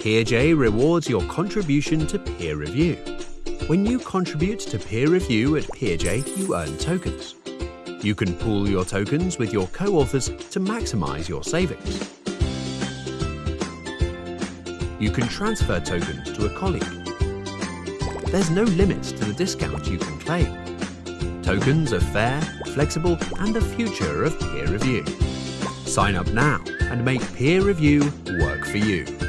PeerJ rewards your contribution to peer review. When you contribute to peer review at PeerJ, you earn tokens. You can pool your tokens with your co-authors to maximize your savings. You can transfer tokens to a colleague. There's no limit to the discount you can claim. Tokens are fair, flexible, and the future of peer review. Sign up now and make peer review work for you.